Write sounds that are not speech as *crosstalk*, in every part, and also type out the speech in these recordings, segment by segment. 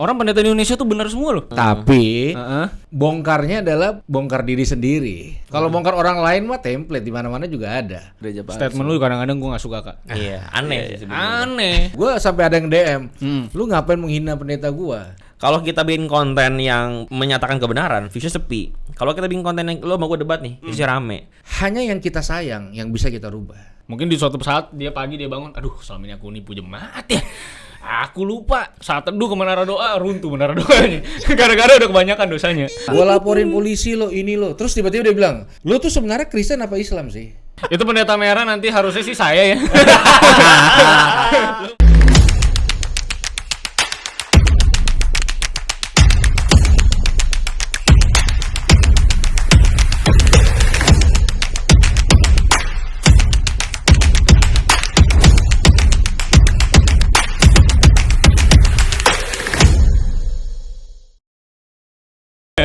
Orang pendeta di Indonesia tuh benar semua loh. Tapi Heeh. bongkarnya adalah bongkar diri sendiri. Kalau bongkar orang lain mah template di mana-mana juga ada. Statement lu kadang-kadang gua nggak suka kak. *laughs* Iya, aneh sih sebenarnya. Aneh. Gua sampai ada yang DM, Hmm. lu ngapain menghina pendeta gua? Kalau kita bikin konten yang menyatakan kebenaran, views sepi. Kalau kita bikin konten yang lo mau gue debat nih, views rame. Hanya yang kita sayang yang bisa kita rubah. Mungkin di suatu saat dia pagi dia bangun, aduh selama ini aku nipu jemaat ya. Aku lupa saat teduh ke menara doa runtuh menara doanya. *laughs* Gara-gara udah kebanyakan dosanya. Gua laporin polisi lo ini lo. Terus tiba-tiba dia bilang, lu tuh sebenarnya Kristen apa Islam sih? Itu pendeta merah nanti harusnya sih saya ya. *laughs*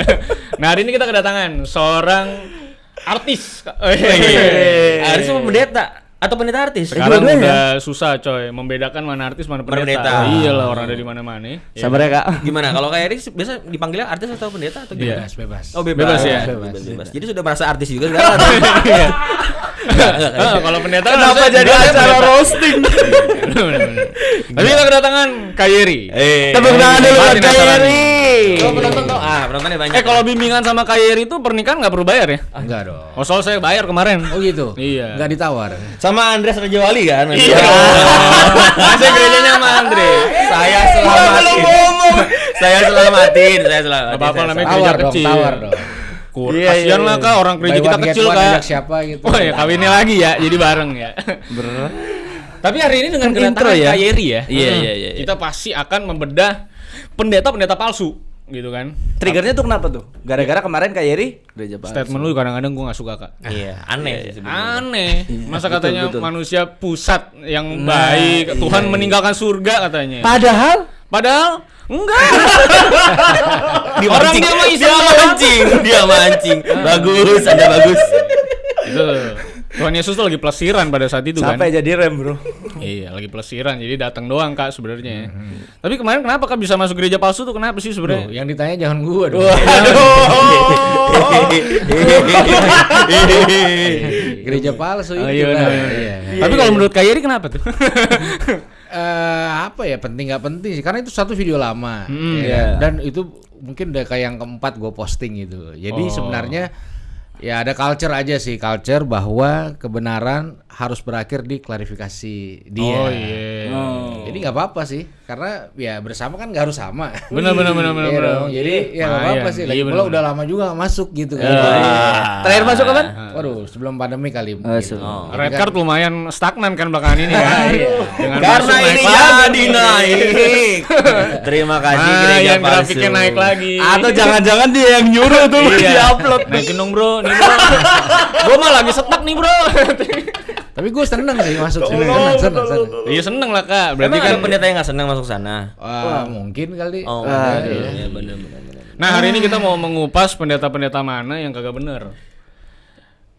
*laughs* nah hari ini kita kedatangan seorang artis. Oh, iya. Artis apa pendeta? Atau pendeta artis? Sekarang udah susah coy membedakan mana artis mana pendeta. pendeta. Iya lah orang ada di mana-mana. Sabar ya kak. Gimana? Kalau kayak Erik biasa dipanggilnya artis atau pendeta atau gimana? Iya. bebas. Oh bebas, Bebas ya? Bebas, bebas. Jadi sudah merasa artis juga sekarang. *laughs* Iya. Enggak, enggak, enggak. Ah, kalau pendeta Kenapa jadi acara pendeta. roasting? *laughs* Tapi kita kedatangan Kayeri. Eh, Tepuk tangan dulu buat Martin Kak. Yeri. Penonton. Ah, penontonnya banyak. Eh kalau bimbingan sama Kayeri itu pernikahan nggak perlu bayar ya? Enggak dong. Oh soal saya bayar kemarin. Oh gitu. Iya. Enggak ditawar. sama Andreas Raja Wali kan? Iya. Saya gerejanya sama Andre. Saya selamatin. saya selamatin, saya selamatin. Apa-apa Saya namanya Tawar gereja dong, kecil. tawar dong. Kur, Iya, kasihan iya, lah iya. kak orang gereja kita kecil kak. siapa gitu. Oh ya kawinnya lagi ya, jadi bareng ya. Bener. Tapi hari ini dengan Kan kedatangan ya? Kayeri ya, Iya, hmm, iya, iya, iya. kita pasti akan membedah pendeta-pendeta palsu, gitu kan? Triggernya tuh kenapa tuh? Gara-gara kemarin Kak Yeri gereja palsu. Statement lu kadang-kadang gua nggak suka kak. Iya, aneh sih sebenarnya. Aneh, masa betul, katanya betul. manusia pusat yang Nah, baik, iya, Tuhan iya. meninggalkan surga katanya. Padahal Padahal enggak. *laughs* Dia Orang mancing. dia mah dia mancing, dia mancing. Bagus, Anda bagus. itu Tuhan Yesus tuh lagi pelesiran pada saat itu kan. sampai jadi rem bro. Iya, lagi pelesiran. Jadi datang doang Kak sebenarnya. ya. Tapi kemarin kenapa Kak bisa masuk gereja palsu tuh kenapa sih sebenarnya? yang ditanya jangan gua dong. *laughs* Gereja palsu Oh, itu iya, lah. benar. Iya. Tapi kalau menurut Kak Yeri kenapa tuh? *laughs* Eh, apa ya penting nggak penting sih karena itu satu video lama Hmm, ya iya. kan? dan itu mungkin udah kayak yang keempat gue posting gitu jadi Oh. sebenarnya ya ada culture aja sih culture bahwa kebenaran harus berakhir di klarifikasi dia Oh iya. jadi nggak apa-apa sih karena ya bersama kan nggak harus sama Benar benar benar benar. Iya dong, jadi ya nggak apa-apa Lumayan. sih Iya, lagi pula udah lama juga masuk gitu kan Terakhir masuk kapan? waduh sebelum pandemi kali Oh, gitu. sebelum. Red card lumayan stagnan kan belakangan ini kan. *laughs* Dengan Karena ini lagi. jadi naik. *laughs* Terima kasih Ah, gereja yang grafiknya naik lagi. Atau jangan-jangan dia yang nyuruh tuh Iya. di-upload. Naikin dong bro, nih bro. Gua mah lagi setak nih bro. tapi gue seneng sih masuk sini seneng seneng seneng Iya seneng lah kak. Berarti kan. pendeta yang nggak senang masuk sana. Wah, mungkin kali Oh, Ah, iya, iya benar benar benar. Nah hari ini kita mau mengupas pendeta-pendeta mana yang kagak bener.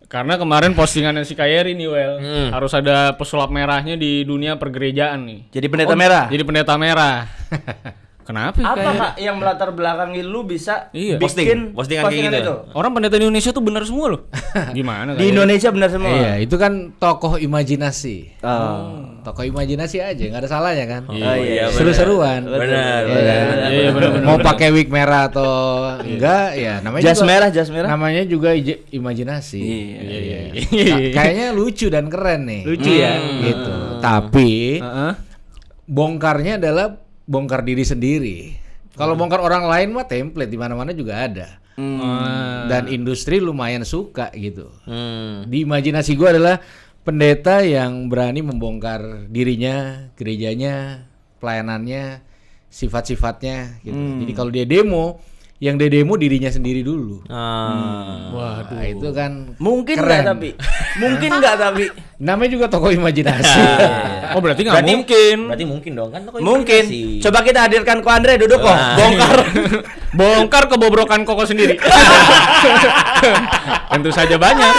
Karena kemarin postingannya si Kayeri nih Well Hmm. Harus ada pesulap merahnya di dunia pergerejaan nih Jadi pendeta merah. Jadi pendeta merah *laughs* Kenapa Apa Kayeri? kak yang melatar belakangi lu bisa Iya. bikin Posting, postingan kayak gitu. itu? Orang pendeta di Indonesia tuh bener semua loh *laughs* Gimana Di? Indonesia benar semua. Iya, itu kan tokoh imajinasi. Oh. Tokoh imajinasi aja, nggak ada salahnya kan. Oh, iya, benar. Seru-seruan. Benar, Iya benar, benar, Iya, benar, benar, Mau benar. pakai wig merah atau enggak, ya namanya Jas juga, merah, jas merah. Namanya juga imajinasi. Iya, Iya, iya. Ka- *laughs* Kayaknya lucu dan keren nih. Lucu ya. Gitu. Tapi Heeh. bongkarnya adalah bongkar diri sendiri. Kalau bongkar orang lain mah template di mana-mana juga ada. Ah. Dan industri lumayan suka gitu. Hmm. Di imajinasi gua adalah pendeta yang berani membongkar dirinya, gerejanya, pelayanannya, sifat-sifatnya gitu. Jadi kalau dia demo, yang dia demo dirinya sendiri dulu. Ah. Wah, itu kan Mungkin keren. nggak tapi? Mungkin nggak tapi? *laughs* Namanya juga tokoh imajinasi. *laughs* Oh berarti nggak Berarti- mungkin Berarti mungkin dong kan tokoh Mungkin. imajinasi. Coba kita hadirkan ko Andre duduk kok. Bongkar. *laughs* Bongkar kebobrokan koko sendiri Tentu saja banyak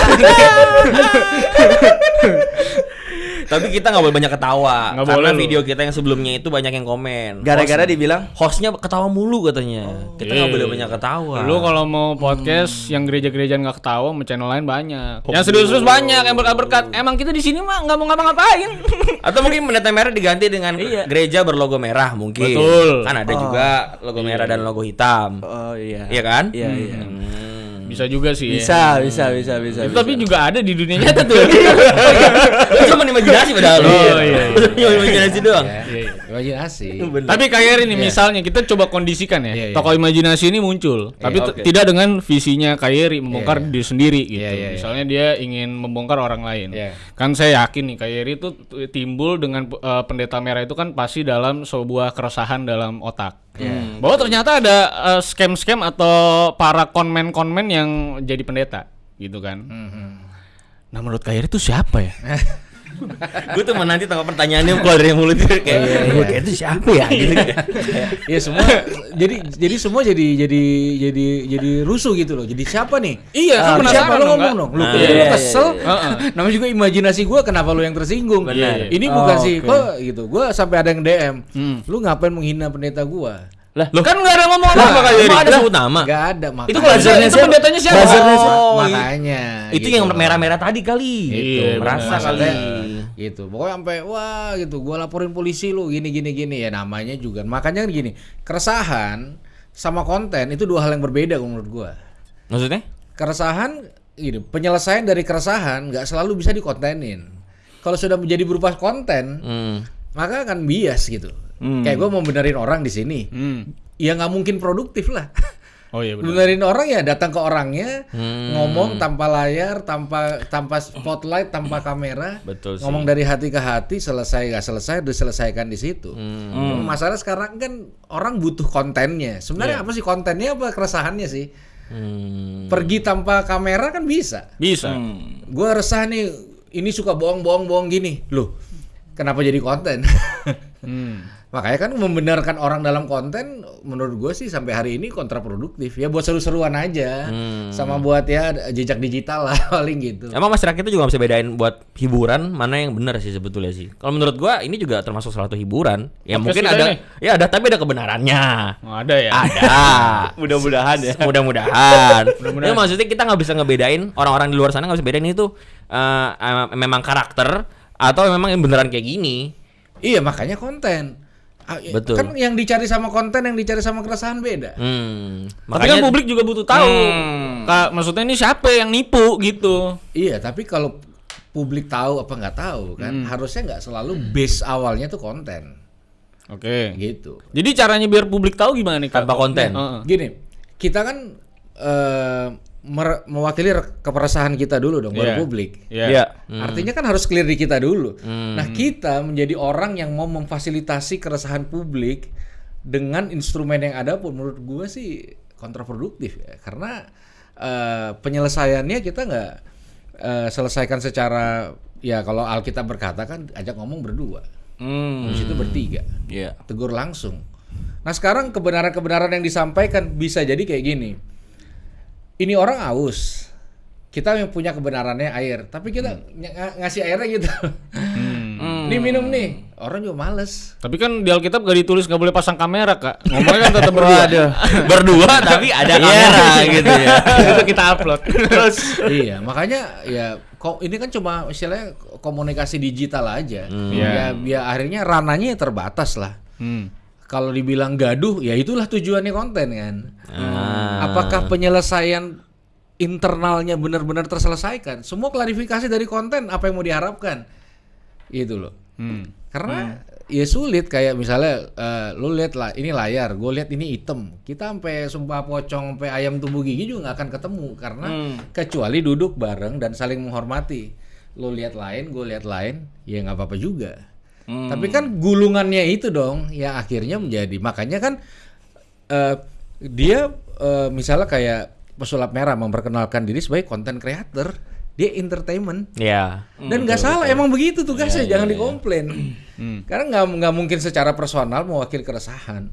Tapi kita nggak boleh banyak ketawa Nggak karena boleh lu. video kita yang sebelumnya itu banyak yang komen. Gara-gara Host- dibilang hostnya ketawa mulu katanya. kita nggak Iya. boleh banyak ketawa. Lu kalau mau podcast yang gereja-gereja nggak ketawa, sama channel lain banyak. Yang serius-serius banyak, yang berkat-berkat. Emang kita di sini mah nggak mau ngapa-ngapain. *laughs* Atau mungkin pendeta merah diganti dengan gereja berlogo merah mungkin. Betul. Kan ada juga logo merah dan logo hitam. oh iya. Iya kan? Iya, iya. Hmm. Bisa juga sih. ya. Bisa, bisa, bisa, bisa. Itu bisa. tapi juga ada di dunia nyata tuh. *laughs* Itu cuma imajinasi padahal. Oh, iya, iya. Cuma imajinasi doang. Ya, imajinasi. Tapi kayak ini misalnya kita coba kondisikan ya. Iya, iya. Tokoh imajinasi ini muncul, tapi t- oke. tidak dengan visinya Kayeri membongkar Iya, iya. diri sendiri gitu. Iya, iya, iya. Misalnya dia ingin membongkar orang lain. Iya. Kan saya yakin nih Kayeri itu timbul dengan eh, pendeta merah itu kan pasti dalam sebuah keresahan dalam otak. Iya. Bahwa ternyata ada eh, scam-scam atau para konmen-konmen yang jadi pendeta gitu kan. Mhm. Nah menurut Kayeri itu siapa ya? *laughs* Gue tuh nanti tangkap pertanyaannya keluar dari mulut dia kayak gue kayak itu siapa ya gitu. *laughs* Iya semua jadi jadi semua jadi jadi jadi jadi rusuh gitu loh. Jadi siapa nih? Iya, kan Ah, penasaran siapa lo ngomong dong. Lu Ah, lu iya, iya, kesel. iya. *laughs* Namanya juga imajinasi gua kenapa lu yang tersinggung. Benar. Ini bukan Oh, sih kok gitu. Gua sampai ada yang DM. Hmm. Lu ngapain menghina pendeta gua? Lah, Loh kan nggak ada ngomong Lah, apa Kayeri? emang ada sebut nama. Gak ada makanya. Itu itu siapa? pendetanya siapa? Oh, makanya. Itu gitu yang merah-merah tadi kali. Itu Iya, merasa kali. Gitu. Pokoknya sampai wah gitu. Gua laporin polisi lu gini gini gini. Ya namanya juga. Makanya kan gini keresahan sama konten itu dua hal yang berbeda menurut gua. Maksudnya? keresahan gini penyelesaian dari keresahan nggak selalu bisa dikontenin. Kalau sudah menjadi berupa konten Hmm. maka akan bias gitu. Kayak gua mau benerin orang di sini. Hmm. ya nggak mungkin produktif lah *laughs* Oh iya benar. benerin orang ya datang ke orangnya Hmm. ngomong tanpa layar tanpa tanpa spotlight tanpa kamera Betul sih. ngomong dari hati ke hati selesai nggak selesai diselesaikan di situ Hmm. masalah sekarang kan orang butuh kontennya sebenarnya apa sih kontennya apa keresahannya sih Hmm. pergi tanpa kamera kan bisa Bisa. gua resah nih ini suka bohong-bohong-bohong gini loh kenapa jadi konten *laughs* Hmm. *laughs* makanya kan membenarkan orang dalam konten menurut gue sih sampai hari ini kontraproduktif ya buat seru-seruan aja Hmm. sama buat ya jejak digital lah *laughs* paling gitu Emang masyarakat itu juga nggak bisa bedain buat hiburan mana yang benar sih sebetulnya sih. Kalau menurut gua ini juga termasuk salah satu hiburan. Ya Podcast mungkin ada, ini. ya ada tapi ada kebenarannya. Oh, ada ya. Ada. *laughs* mudah-mudahan ya. Mudah-mudahan. Ya maksudnya kita nggak bisa ngebedain orang-orang di luar sana nggak bisa bedain itu eh, memang karakter atau memang yang beneran kayak gini. Iya makanya konten Betul. kan yang dicari sama konten yang dicari sama keresahan beda Hmm. Tapi kan publik juga butuh tahu. Hmm. Kak, maksudnya ini siapa yang nipu gitu. iya tapi kalau publik tahu apa nggak tahu kan Hmm. harusnya nggak selalu base awalnya tuh konten Oke. gitu Jadi caranya biar publik tahu gimana nih, Kak? Tanpa konten. Heeh. gini kita kan eh, mewakili keperesahan kita dulu dong baru Iya. publik Iya. Iya. Artinya kan harus clear di kita dulu. Hmm. Nah, kita menjadi orang yang mau memfasilitasi keresahan publik dengan instrumen yang ada pun menurut gue sih kontraproduktif ya. Karena eh, penyelesaiannya kita nggak eh, selesaikan secara ya kalau Alkitab berkata kan ajak ngomong berdua. Hmm. Habis itu bertiga. Iya. Tegur langsung. Nah, sekarang kebenaran-kebenaran yang disampaikan bisa jadi kayak gini. Ini orang aus. Kita yang punya kebenarannya air, tapi kita ny- ng- ngasih airnya gitu. Hmm. Nih minum nih. Orang juga males. Tapi kan di Alkitab gak ditulis gak boleh pasang kamera, Kak. Ngomongnya kan tetap berdua. *laughs* Berdua tapi ada kamera *laughs* gitu ya. *laughs* Itu kita upload. Terus iya, makanya ya kok ini kan cuma istilahnya komunikasi digital aja. Iya. Ya, ya akhirnya rananya terbatas lah. Hmm. Kalau dibilang gaduh, ya itulah tujuannya konten kan. Ah. Apakah penyelesaian internalnya benar-benar terselesaikan? Semua klarifikasi dari konten apa yang mau diharapkan? Itu loh. Hmm. Karena ya sulit kayak misalnya eh, lu lihat lah ini layar, gue lihat ini hitam. Kita sampai sumpah pocong sampai ayam tumbuh gigi juga nggak akan ketemu karena kecuali duduk bareng dan saling menghormati. Lu lihat lain, gue lihat lain, ya nggak apa-apa juga. Tapi kan gulungannya itu dong yang akhirnya menjadi makanya kan eh, dia eh, misalnya kayak pesulap merah memperkenalkan diri sebagai content creator, dia entertainment. Ya. Dan nggak salah, emang begitu tugasnya, jangan dikomplain. Hmm. Karena nggak nggak mungkin secara personal mewakili keresahan.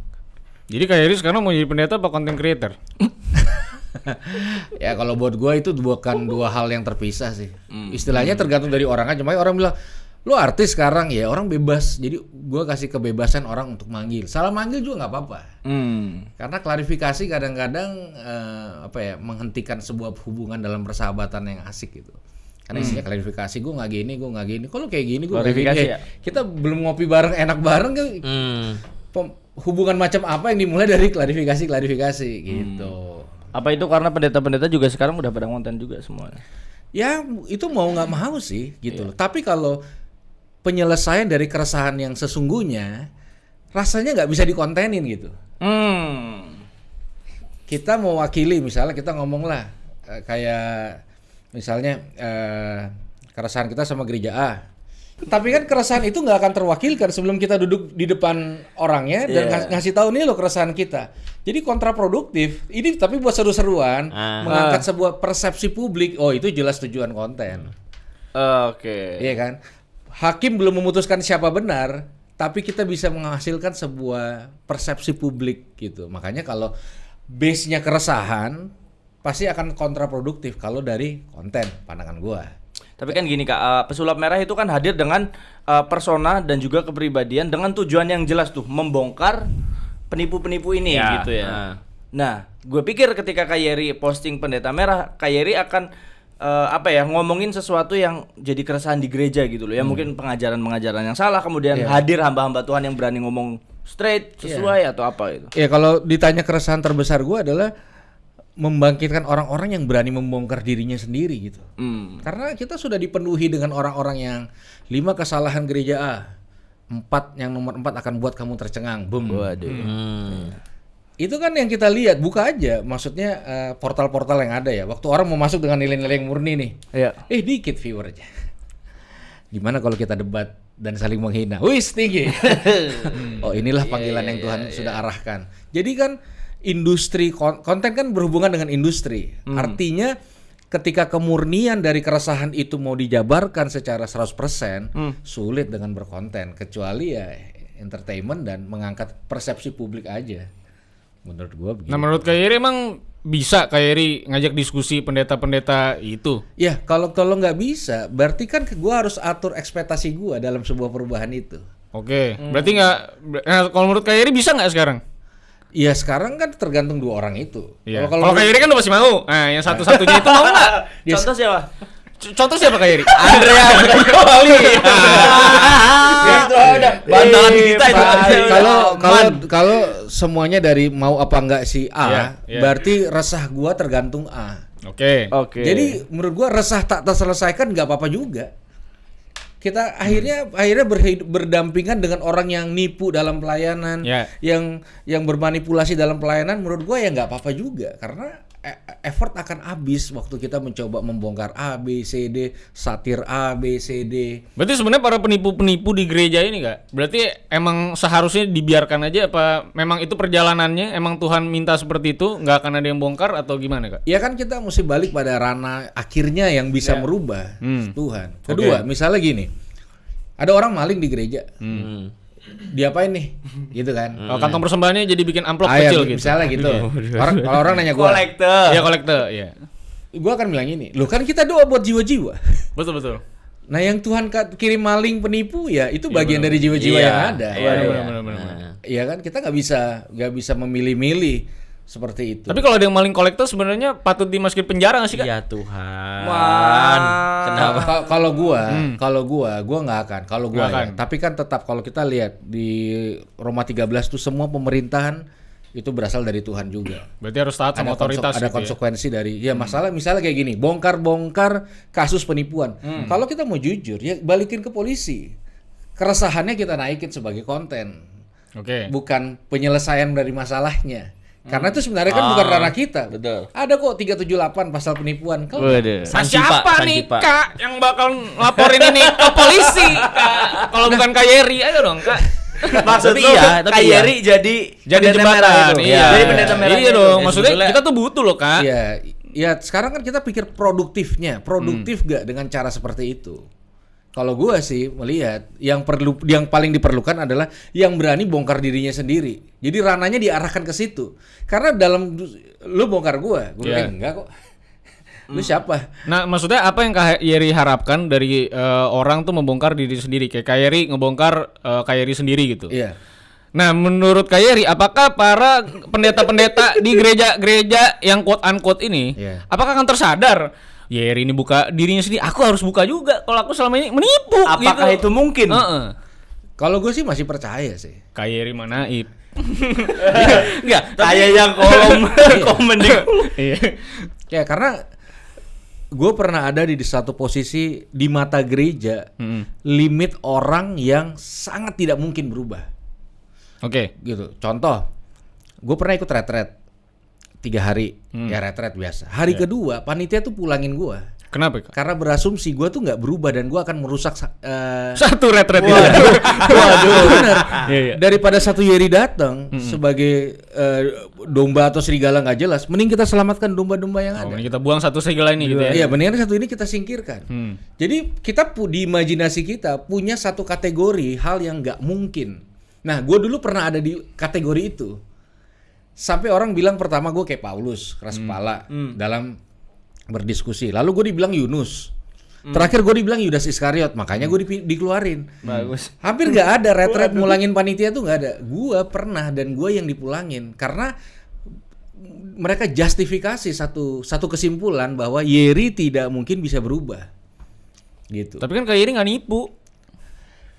Jadi Kak Yeri sekarang mau jadi pendeta apa content creator? *laughs* ya kalau buat gua itu bukan dua hal yang terpisah sih. Istilahnya tergantung dari orang aja. Makanya orang bilang Lu artis sekarang ya orang bebas. Jadi gua kasih kebebasan orang untuk manggil. Salah manggil juga nggak apa-apa. Hmm. Karena klarifikasi kadang-kadang eh, apa ya menghentikan sebuah hubungan dalam persahabatan yang asik gitu. Karena isinya klarifikasi, gue nggak gini, gue nggak gini. Kalau kayak gini, gue nggak gini. Klarifikasi Eh, ya? Kita belum ngopi bareng, enak bareng kan? Hmm. Hubungan macam apa yang dimulai dari klarifikasi-klarifikasi gitu. Apa itu karena pendeta-pendeta juga sekarang udah pada konten juga semuanya? Ya itu mau nggak mau sih gitu loh. Tapi kalau penyelesaian dari keresahan yang sesungguhnya rasanya nggak bisa dikontenin gitu. Hmm. Kita mewakili misalnya kita ngomong lah eh, kayak misalnya eh, keresahan kita sama gereja A. Tapi kan keresahan itu nggak akan terwakilkan sebelum kita duduk di depan orangnya dan ngas- ngasih tahu nih loh keresahan kita. Jadi kontraproduktif. Ini tapi buat seru-seruan, Ah. mengangkat sebuah persepsi publik. Oh itu jelas tujuan konten. Oke. Iya kan? Hakim belum memutuskan siapa benar, tapi kita bisa menghasilkan sebuah persepsi publik gitu. Makanya kalau base-nya keresahan pasti akan kontraproduktif kalau dari konten pandangan gua. Tapi kan gini kak, eh, pesulap merah itu kan hadir dengan eh, persona dan juga kepribadian dengan tujuan yang jelas tuh membongkar penipu-penipu ini Ya, gitu ya. nah. Nah, gue pikir ketika Kak Yeri posting pendeta merah, Kak Yeri akan eh, apa ya ngomongin sesuatu yang jadi keresahan di gereja gitu loh. Ya mungkin pengajaran-pengajaran yang salah, kemudian Iya. hadir hamba-hamba Tuhan yang berani ngomong straight sesuai atau apa itu. Ya kalau ditanya keresahan terbesar gua adalah membangkitkan orang-orang yang berani membongkar dirinya sendiri gitu. Hmm. Karena kita sudah dipenuhi dengan orang-orang yang lima kesalahan gereja A, empat yang nomor empat akan buat kamu tercengang, boom. Waduh. Hmm. Itu kan yang kita lihat, buka aja. Maksudnya eh, portal-portal yang ada ya. Waktu orang mau masuk dengan nilai-nilai yang murni nih, Iya. eh dikit viewernya. Gimana kalau kita debat dan saling menghina? Wis tinggi. *laughs* oh inilah panggilan yang Tuhan sudah arahkan. Jadi kan industri kon- konten kan berhubungan dengan industri. Artinya ketika kemurnian dari keresahan itu mau dijabarkan secara 100% sulit dengan berkonten kecuali ya entertainment dan mengangkat persepsi publik aja. Menurut gua begitu. Nah menurut Kak Yeri emang bisa Kak Yeri ngajak diskusi pendeta-pendeta itu? Ya kalau kalau nggak bisa, berarti kan gua harus atur ekspektasi gua dalam sebuah perubahan itu. Oke, berarti nggak. Nah, kalau menurut Kak Yeri bisa nggak sekarang? Ya sekarang kan tergantung dua orang itu. Iya. Kalau Yeri kan udah pasti mau. Nah, yang satu-satunya itu mau nggak? *laughs* Contoh siapa? Contoh siapa Kak Yeri? Andrea Wali. *laughs* itu udah bantalan kita itu. Pak, kalau kalau kalau semuanya dari mau apa enggak si A, Iya, iya. berarti resah gua tergantung A. Oke. Oke. Jadi menurut gua resah tak terselesaikan nggak apa-apa juga. Kita akhirnya akhirnya berhid- berdampingan dengan orang yang nipu dalam pelayanan, Ya. yang yang bermanipulasi dalam pelayanan. Menurut gua ya nggak apa-apa juga karena effort akan habis waktu kita mencoba membongkar A, B, C, D, satir A, B, C, D. Berarti sebenarnya para penipu-penipu di gereja ini kak, berarti emang seharusnya dibiarkan aja apa memang itu perjalanannya, emang Tuhan minta seperti itu, nggak akan ada yang bongkar atau gimana kak? Ya kan kita mesti balik pada ranah akhirnya yang bisa merubah Hmm. Tuhan. Kedua, misalnya gini, ada orang maling di gereja, Hmm. Diapain nih, gitu kan? Kalau kantong persembahannya jadi bikin amplop Ah, ya, kecil gitu. Misalnya gitu. Orang kalau orang nanya gua, kolektor. Iya kolektor, iya. gua akan bilang ini, lu kan kita doa buat jiwa-jiwa. Betul betul. Nah yang Tuhan kirim maling penipu ya itu bagian dari jiwa-jiwa Iya. yang ada. Iya, Ya, Benar, iya. benar, benar, benar. Nah. ya kan kita nggak bisa nggak bisa memilih-milih seperti itu. Tapi kalau ada yang maling kolektor sebenarnya patut dimasukin penjara nggak sih kak? Ya Tuhan. Wah. Kenapa? Ka- kalau gua, kalau gua, gua nggak akan. Kalau gua Hmm. Ya. akan. Tapi kan tetap kalau kita lihat di Roma 13 tuh semua pemerintahan itu berasal dari Tuhan juga. Berarti harus taat sama Ada, otoritas konse- ada gitu ya? konsekuensi dari ya masalah misalnya kayak gini, bongkar-bongkar kasus penipuan. Hmm. Kalau kita mau jujur ya balikin ke polisi. Keresahannya kita naikin sebagai konten, Oke. bukan penyelesaian dari masalahnya. Karena itu sebenarnya kan Ah, bukan ranah kita. betul. Ada kok 378 pasal penipuan. Kalau Waduh. Sanjipa, siapa nih kak yang bakal laporin ini ke polisi kak? Kalau bukan kak Yeri, ayo dong kak. *laughs* Maksud Tapi iya, tapi Kak iya. Yeri jadi Jadi pendeta merah jembatan, itu. iya. Jadi pendeta merah. Iya dong, Ya, maksudnya kita tuh butuh loh kak. Iya, ya sekarang kan kita pikir produktifnya, produktif Hmm. gak dengan cara seperti itu? Kalau gua sih melihat yang perlu, yang paling diperlukan adalah yang berani bongkar dirinya sendiri. Jadi rananya diarahkan ke situ. Karena dalam lu bongkar gua, gua Iya. bilang enggak kok. *laughs* Lu siapa? Nah, maksudnya apa yang Kak Yeri harapkan dari eh, orang tuh membongkar diri sendiri kayak Kak Yeri ngebongkar eh, Kak Yeri sendiri gitu. Iya. Nah, menurut Kak Yeri, apakah para pendeta-pendeta di gereja-gereja yang quote unquote ini, Iya. apakah akan tersadar? Yeri ini buka dirinya sendiri, aku harus buka juga. Kalau aku selama ini menipu. Apakah gitu. itu mungkin? Heeh. Kalau gue sih masih percaya sih. Kak Yeri mana Ip? *laughs* Enggak, kayak yang kolom *laughs* komen di Iya. Ya karena gue pernah ada di satu posisi di mata gereja Mm-mm. limit orang yang sangat tidak mungkin berubah Oke. gitu. Contoh, gue pernah ikut retret tiga hari ya retret biasa. Hari kedua panitia tuh pulangin gue Kenapa, Kak? karena berasumsi gue tuh nggak berubah dan gue akan merusak sa- eh, Satu retret itu. Waduh, *laughs* bener. Iya, iya. Daripada satu Yeri datang sebagai eh, domba atau serigala nggak jelas, mending kita selamatkan domba-domba yang Oh, ada. kita buang satu segala ini gitu ya. Iya, mendingan satu ini kita singkirkan. Hmm. Jadi kita di imajinasi kita punya satu kategori hal yang nggak mungkin. Nah, gue dulu pernah ada di kategori itu. Sampai orang bilang pertama gue kayak Paulus, keras kepala dalam berdiskusi. Lalu gue dibilang Yunus. Terakhir gue dibilang Yudas Iskariot, makanya gue dipi- dikeluarin. Bagus. *laughs* Hampir nggak ada *laughs* retret mulangin panitia tuh nggak ada. Gua pernah dan gua yang dipulangin karena mereka justifikasi satu satu kesimpulan bahwa Yeri tidak mungkin bisa berubah. Gitu. Tapi kan Kak Yeri nggak nipu.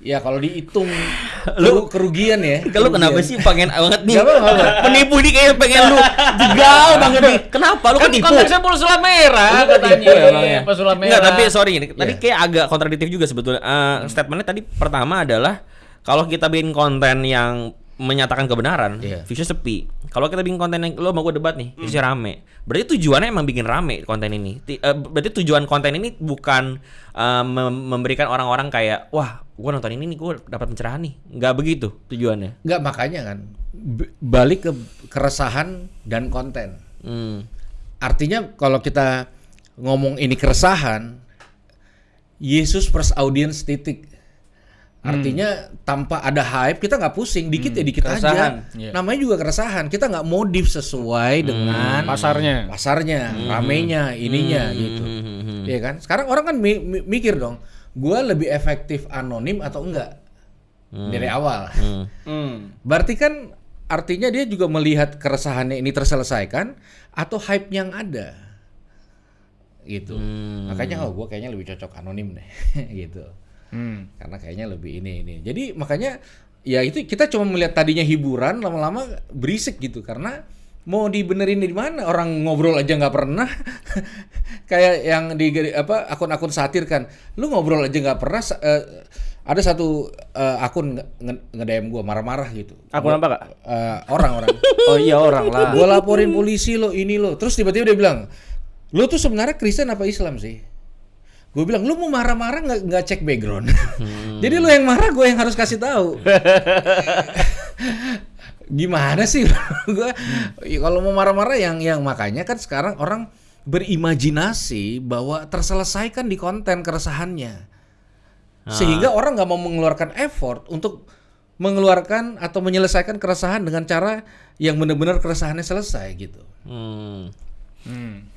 Ya kalau dihitung *sighs* lu kerugian ya. Kalau kenapa sih pengen banget nih? Apa-apa, nggak *laughs* Penipu nih kayak pengen lu jegal *laughs* banget nih. Kenapa lu Kan ketipu? konteksnya pulsa merah Lu katanya. ya? Pulsa merah. Enggak, tapi sorry ini. Tadi Iya. kayak agak kontradiktif juga sebetulnya. Eh, Statementnya tadi pertama adalah kalau kita bikin konten yang menyatakan kebenaran, Iya. views sepi. Kalau kita bikin konten yang lo mau gue debat nih, views rame. Berarti tujuannya emang bikin rame konten ini. Ti- eh, berarti tujuan konten ini bukan eh, mem- memberikan orang-orang kayak wah, gue nonton ini nih gue dapat pencerahan nih. Nggak begitu tujuannya. Nggak makanya kan b- balik ke keresahan dan konten. Hmm. Artinya kalau kita ngomong ini keresahan, Yesus first audience titik. Artinya tanpa ada hype kita nggak pusing, dikit ya dikit keresahan. aja. Iya. Namanya juga keresahan. Kita nggak modif sesuai dengan Pasarnya. pasarnya, ramenya, ininya gitu. Iya kan? Sekarang orang kan mi- mi- mikir dong, gua lebih efektif anonim atau enggak dari awal. Hmm. Berarti kan artinya dia juga melihat keresahannya ini terselesaikan atau hype yang ada. Gitu. Makanya oh gua kayaknya lebih cocok anonim deh *laughs* gitu. Hmm. Karena kayaknya lebih ini ini. Jadi makanya ya itu kita cuma melihat tadinya hiburan lama-lama berisik gitu karena mau dibenerin di mana? Orang ngobrol aja nggak pernah. *laughs* Kayak yang di apa akun-akun satir kan. Lu ngobrol aja nggak pernah eh, ada satu eh, akun nge- nge- gua marah-marah gitu. Akun apa, Kak? Eh, orang-orang. *laughs* Oh iya orang lah. gue laporin polisi lo ini lo. Terus tiba-tiba dia bilang lo tuh sebenarnya Kristen apa Islam sih? Gue bilang lu mau marah-marah nggak nggak cek background? *laughs* Jadi lo yang marah gue yang harus kasih tahu gimana sih *laughs* gue kalau mau marah-marah yang yang makanya kan sekarang orang berimajinasi bahwa terselesaikan di konten keresahannya sehingga orang nggak mau mengeluarkan effort untuk mengeluarkan atau menyelesaikan keresahan dengan cara yang benar-benar keresahannya selesai gitu. Hmm. Hmm.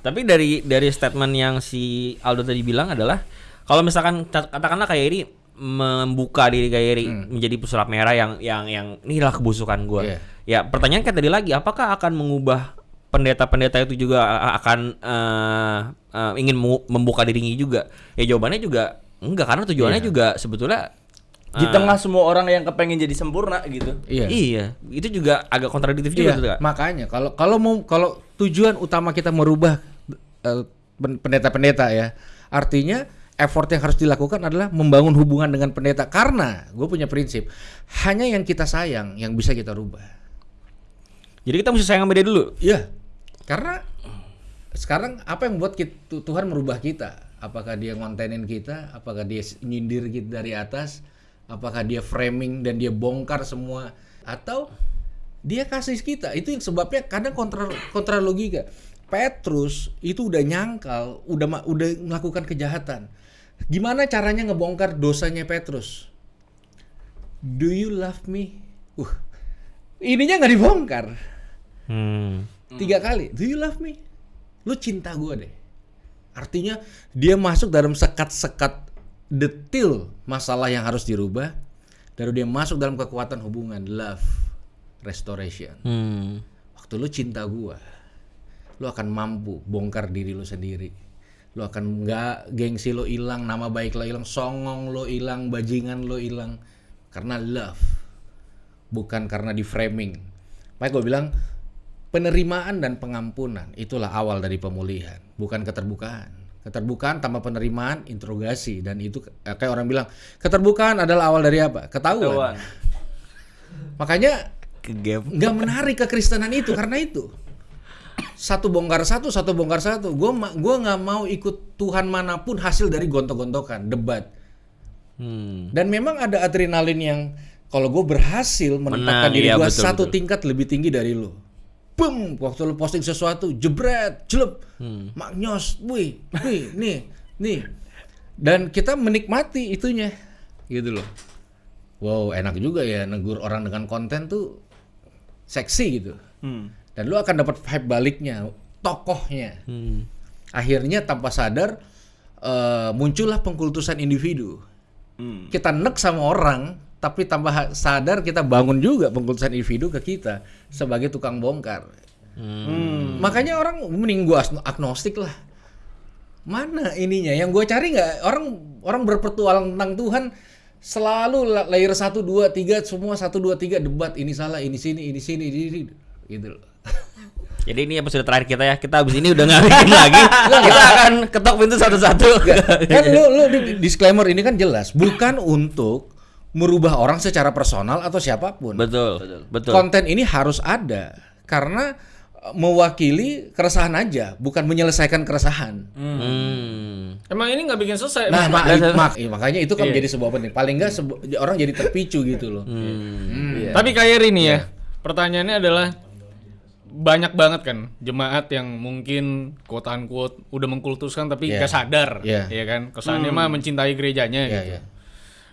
Tapi dari dari statement yang si Aldo tadi bilang adalah kalau misalkan katakanlah kayak ini membuka diri kayak ini menjadi pesulap merah yang yang yang inilah kebusukan gua. Iya. Ya pertanyaan kan tadi lagi apakah akan mengubah pendeta-pendeta itu juga akan eh, eh, ingin membuka dirinya juga? Ya jawabannya juga enggak karena tujuannya Iya. juga sebetulnya Di tengah semua orang yang kepengen jadi sempurna gitu. Iya. Iya, itu juga agak kontradiktif juga Iya, tuh, Kak. makanya kalau kalau mau kalau tujuan utama kita merubah pen- pendeta-pendeta ya, artinya effort yang harus dilakukan adalah membangun hubungan dengan pendeta karena gue punya prinsip hanya yang kita sayang yang bisa kita rubah. Jadi kita mesti sayang sama dia dulu. Iya, karena sekarang apa yang buat kita, Tuhan merubah kita? Apakah dia ngontenin kita? Apakah dia nyindir kita dari atas? Apakah dia framing dan dia bongkar semua? Atau dia kasih kita? Itu yang sebabnya kadang kontra kontra logika. Petrus itu udah nyangkal, udah udah melakukan kejahatan. Gimana caranya ngebongkar dosanya Petrus? Do you love me? Uh, ininya nggak dibongkar Hmm. tiga kali do you love me lu cinta gue deh Artinya dia masuk dalam sekat-sekat detil masalah yang harus dirubah. Lalu dia masuk dalam kekuatan hubungan love restoration. Hmm. Waktu lu cinta gua, lu akan mampu bongkar diri lu sendiri. Lu akan nggak gengsi lo hilang, nama baik lo hilang, songong lo hilang, bajingan lo hilang karena love. Bukan karena di framing. Makanya gue bilang penerimaan dan pengampunan itulah awal dari pemulihan, bukan keterbukaan. Keterbukaan tanpa penerimaan, interogasi dan itu eh, kayak orang bilang keterbukaan adalah awal dari apa? Ketahuan. Ketahuan. Makanya nggak menarik kekristenan itu karena itu satu bongkar satu satu bongkar satu gue gua nggak mau ikut Tuhan mana pun hasil dari gontok-gontokan debat Hmm. dan memang ada adrenalin yang kalau gue berhasil menempatkan Menang, diri iya, gue satu betul. tingkat lebih tinggi dari lo Boom, waktu lo posting sesuatu, jebret, jelep, Hmm. maknyos, wih, wih, nih, nih. Dan kita menikmati itunya, gitu loh. Wow, enak juga ya negur orang dengan konten tuh seksi gitu. Hmm. Dan lu akan dapat vibe baliknya, tokohnya. Hmm. Akhirnya tanpa sadar eh, muncullah pengkultusan individu. Hmm. Kita nek sama orang, tapi tanpa sadar kita bangun juga pengkultusan individu ke kita sebagai tukang bongkar. Hmm. Makanya orang mending gua agno- agnostik lah. Mana ininya? Yang gue cari nggak orang orang berpetualang tentang Tuhan selalu la- layer 1 2 3 semua 1 2 3 debat ini salah ini sini ini sini ini, ini. gitu loh. Jadi ini episode terakhir kita ya. Kita abis ini udah nggak bikin lagi. *laughs* kita akan ketok pintu satu-satu. *laughs* kan lu lu di- disclaimer ini kan jelas bukan untuk merubah orang secara personal atau siapa pun. betul, betul. Konten ini harus ada karena eh, mewakili keresahan aja, bukan menyelesaikan keresahan. Hmm. Emang ini nggak bikin selesai. Nah, mak- mak- *laughs* iya, makanya itu kan Iya. menjadi sebuah penting. Paling enggak sebu- orang jadi terpicu gitu loh. Iya. Tapi kayak ini ya, pertanyaannya adalah banyak banget kan jemaat yang mungkin quote unquote udah mengkultuskan tapi Iya. nggak sadar, Iya. ya kan? Kesannya mah mencintai gerejanya Iya, gitu. iya.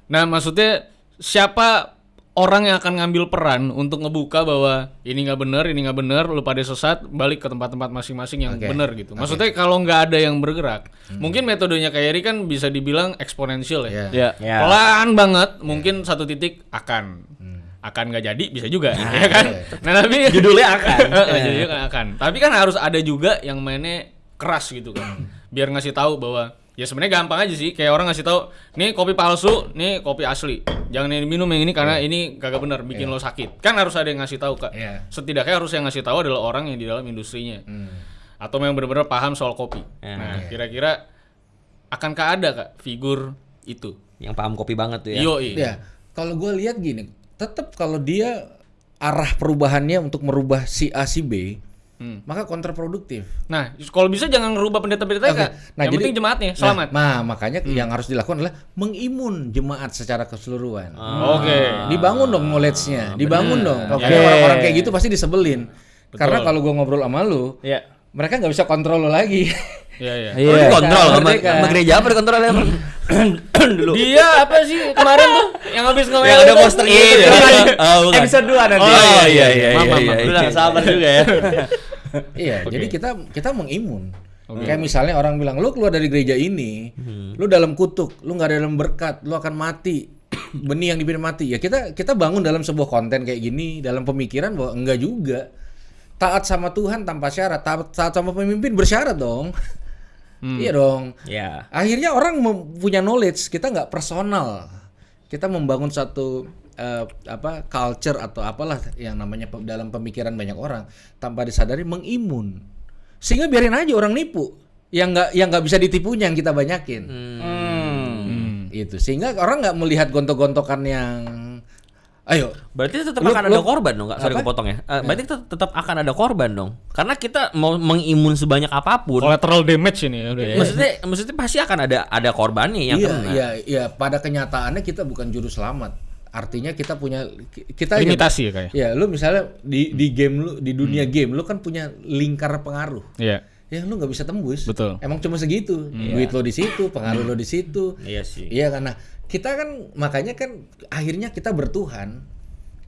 Nah, maksudnya siapa orang yang akan ngambil peran untuk ngebuka bahwa ini nggak benar, ini nggak benar, lu pada sesat, balik ke tempat-tempat masing-masing yang Oke. benar gitu. Maksudnya kalau nggak ada yang bergerak, mungkin metodenya kayak Eri kan bisa dibilang eksponensial ya. Iya. Ya. Ya. Pelan banget, mungkin satu titik akan akan nggak jadi bisa juga, ya kan? Nah tapi Judulnya akan. *laughs* Judulnya kan akan. Tapi kan harus ada juga yang mainnya keras gitu kan, biar ngasih tahu bahwa ya sebenarnya gampang aja sih, kayak orang ngasih tahu, nih kopi palsu, nih kopi asli, jangan yang minum yang ini karena ini kagak benar, bikin lo sakit. Kan harus ada yang ngasih tahu kak. Iya. Setidaknya harus yang ngasih tahu adalah orang yang di dalam industrinya, Hmm. atau yang benar-benar paham soal kopi. Ya. Nah kira-kira akankah ada kak figur itu? Yang paham kopi banget tuh ya. Yoi. Ya, kalau gue lihat gini, tetap kalau dia arah perubahannya untuk merubah si A si B, Hmm. maka kontraproduktif. Nah, kalau bisa jangan ngerubah pendeta-pendeta Oke. kak. Nah, yang jadi- penting jemaatnya selamat. Hmm. Nah, nah, makanya yang harus dilakukan adalah mengimun jemaat secara keseluruhan. Oke. Dibangun dong knowledge-nya, dibangun dong. Oke. Karena orang-orang kayak gitu pasti disebelin. Karena kalau gua ngobrol sama lu, Ya. mereka nggak bisa kontrol lo lagi. *laughs* Iya iya. Oh, Iya. dikontrol sama, Merdeka. sama gereja apa dikontrol emang? *clears throat* Dulu. Dia apa sih kemarin tuh yang habis ngomong Yang ada poster gitu ya. Oh, bukan. Episode 2 nanti. Oh iya iya iya. maaf, iya, iya. Lu udah sabar juga ya. *laughs* iya, jadi kita kita mengimun. Kayak misalnya orang bilang lu keluar dari gereja ini, Hmm. lu dalam kutuk, lu nggak ada dalam berkat, lu akan mati. *coughs* Benih yang dipilih mati. Ya kita kita bangun dalam sebuah konten kayak gini, dalam pemikiran bahwa enggak juga. Taat sama Tuhan tanpa syarat, taat, taat sama pemimpin bersyarat dong. *laughs* Iya dong. Ya. Akhirnya orang punya knowledge, kita nggak personal. Kita membangun satu eh, apa culture atau apalah yang namanya pe- dalam pemikiran banyak orang tanpa disadari mengimun. Sehingga biarin aja orang nipu. Yang nggak yang nggak bisa ditipunya yang kita banyakin. Hmm. Itu. Sehingga orang nggak melihat gontok-gontokan yang ayo Berarti tetap Lu- akan lu- ada korban dong, nggak? Sorry kepotong ya. Eh, berarti tet- tetap akan ada korban dong. Karena kita mau mengimun sebanyak apa pun. collateral damage ini ya udah ya. Maksudnya, maksudnya pasti akan ada ada korbannya yang iya, kena. iya, iya. Pada kenyataannya kita bukan juru selamat. Artinya kita punya kita Limitasi ya, kayak. Ya, lu misalnya di di game lu di dunia game lu kan punya lingkar pengaruh. Iya. Ya lu nggak bisa tembus. Betul. Emang cuma segitu. Duit lo di situ, pengaruh lo di situ. Iya sih. Iya karena kita kan makanya kan akhirnya kita bertuhan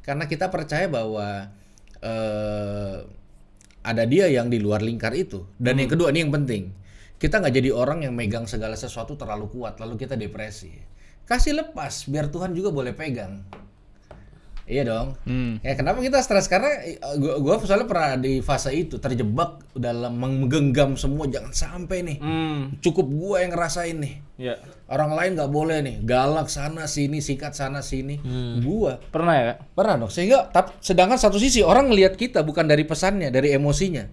karena kita percaya bahwa eh ada dia yang di luar lingkar itu. Dan yang kedua ini yang penting. kita nggak jadi orang yang megang segala sesuatu terlalu kuat lalu kita depresi. Kasih lepas biar Tuhan juga boleh pegang. Iya dong. Hmm. Ya kenapa kita stres karena gua, gua soalnya pernah di fase itu terjebak dalam menggenggam semua jangan sampai nih. Hmm. Cukup gua yang ngerasain nih. Ya. Orang lain nggak boleh nih galak sana sini sikat sana sini. Gua Pernah ya, pernah dong. Sehingga tap- sedangkan satu sisi orang ngelihat kita bukan dari pesannya, dari emosinya.